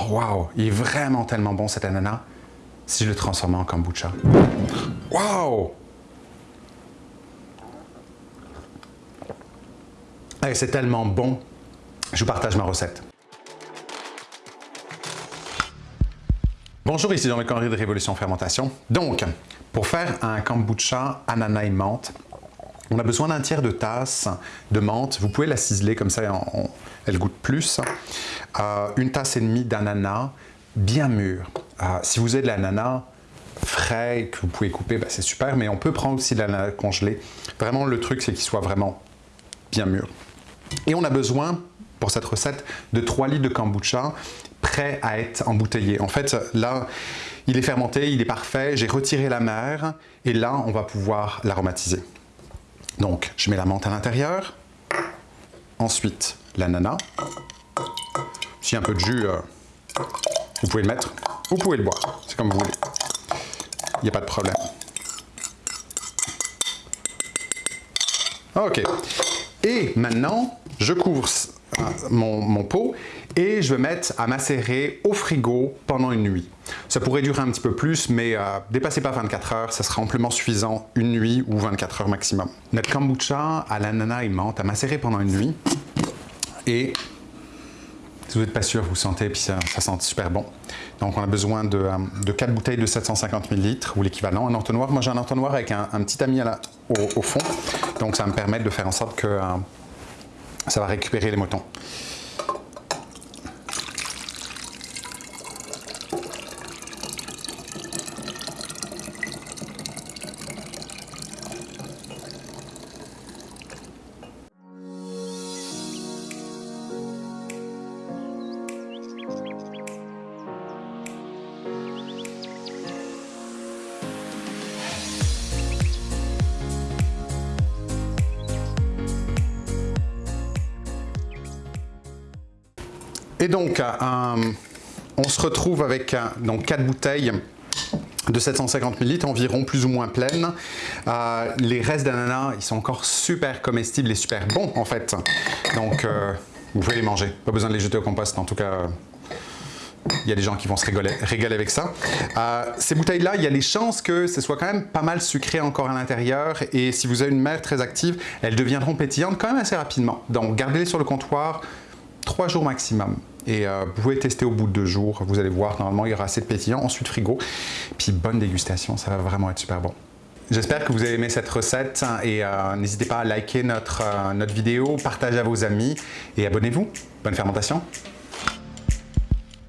Oh, wow! Il est vraiment tellement bon cet ananas si je le transformais en kombucha. Wow! c'est tellement bon. Je vous partage ma recette. Bonjour, ici Jean-Luc Henry de Révolution Fermentation. Donc, pour faire un kombucha ananas et menthe, on a besoin d'un tiers de tasse de menthe. Vous pouvez la ciseler comme ça, elle goûte plus. Euh, une tasse et demie d'ananas bien mûr. Euh, si vous avez de l'ananas frais que vous pouvez couper, ben, c'est super, mais on peut prendre aussi de l'ananas congelé. Vraiment, le truc, c'est qu'il soit vraiment bien mûr. Et on a besoin, pour cette recette, de 3 litres de kombucha prêt à être embouteillé. En fait, là, il est fermenté, il est parfait, j'ai retiré la mer, et là, on va pouvoir l'aromatiser. Donc, je mets la menthe à l'intérieur, ensuite l'ananas. Si un peu de jus, euh, vous pouvez le mettre, vous pouvez le boire, c'est comme vous voulez. Il n'y a pas de problème. Ok. Et maintenant, je couvre mon, pot et je vais mettre à macérer au frigo pendant une nuit. Ça pourrait durer un petit peu plus, mais euh, dépassez pas 24 heures, ça sera amplement suffisant une nuit ou 24 heures maximum. Notre kombucha à l'ananas et menthe à macérer pendant une nuit et si vous n'êtes pas sûr, vous sentez, puis ça, sent super bon. Donc, on a besoin de, 4 euh, bouteilles de 750 ml ou l'équivalent. Un entonnoir, moi j'ai un entonnoir avec un, petit ami au, fond. Donc, ça va me permettre de faire en sorte que euh, ça va récupérer les motons. Et donc, euh, on se retrouve avec euh, donc, 4 bouteilles de 750 ml, environ plus ou moins pleines. Euh, les restes d'ananas, ils sont encore super comestibles et super bons en fait. Donc, vous pouvez les manger. Pas besoin de les jeter au compost, en tout cas, il y a des gens qui vont se régaler, avec ça. ces bouteilles-là, il y a les chances que ce soit quand même pas mal sucré encore à l'intérieur et si vous avez une mère très active, elles deviendront pétillantes quand même assez rapidement. Donc, gardez-les sur le comptoir, trois jours maximum. Et euh, vous pouvez tester au bout de deux jours. Vous allez voir, normalement, il y aura assez de pétillant. Ensuite, frigo. Puis, bonne dégustation. Ça va vraiment être super bon. J'espère que vous avez aimé cette recette et euh, n'hésitez pas à liker notre, euh, notre vidéo, partager à vos amis et abonnez-vous. Bonne fermentation!